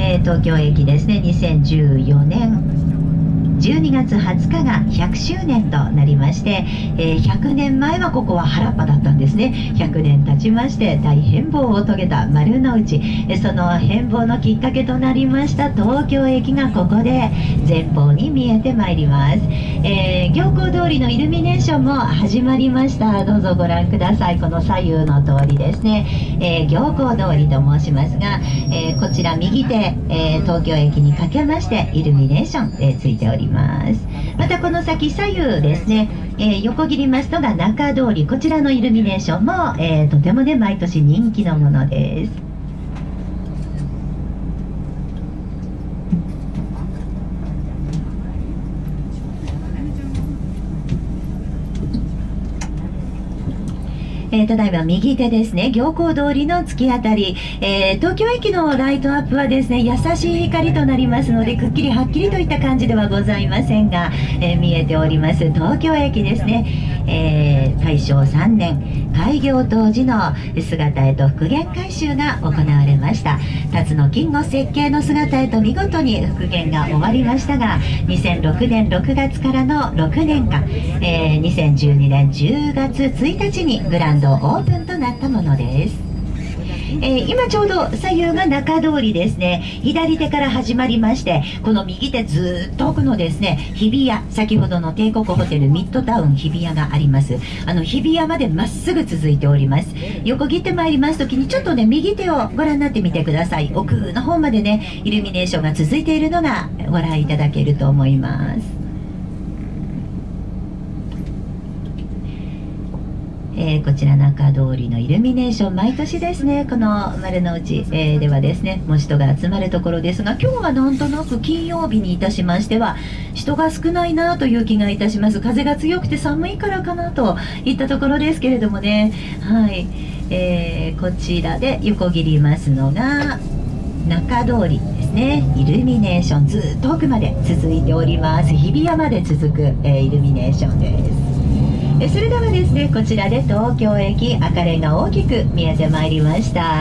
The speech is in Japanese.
えー、東京駅ですね。2014年。12月20日が100周年となりまして、えー、100年前はここは原っぱだったんですね。100年経ちまして大変貌を遂げた丸の内、え、その変貌のきっかけとなりました。東京駅がここで前方に見えてまいります、えー、行幸通りのイルミネーションも始まりました。どうぞご覧ください。この左右の通りですね、えー行幸通りと申しますが、えこちら右手、え東京駅にかけましてイルミネーション、えついております。またこの先左右ですね、え、横切りますのが中通りこちらのイルミネーションも、え、とてもね毎年人気のものです。えー、ただいま右手ですね、行幸通りの突き当たり、えー、東京駅のライトアップはですね、優しい光となりますので、くっきりはっきりといった感じではございませんが、えー、見えております。東京駅ですね、え大正3年、開業当時の姿へと復元改修が行われました。辰野金吾設計の姿へと見事に復元が終わりましたが、2006年6月からの6年間、え2012年10月1日にグランドオープンとなったものですえー、今ちょうど左右が中通りですね。左手から始まりましてこの右手ずっと奥のですね日比谷先ほどの帝国ホテルミッドタウン日比谷があります。あの日比谷までまっすぐ続いております。横切ってまいります時にちょっとね右手をご覧になってみてください。奥の方までねイルミネーションが続いているのがご覧いただけると思います。えー、こちら中通りのイルミネーション毎年ですねこの丸の内、えー、ではですねもう人が集まるところですが今日はなんとなく金曜日にいたしましては人が少ないなという気がいたします。風が強くて寒いからかなといったところですけれどもね。はい、えー、こちらで横切りますのが中通りですね。イルミネーションずっと奥まで続いております。日比谷まで続く、えー、イルミネーションです。それではですねこちらで東京駅明かりが大きく見えてまいりました。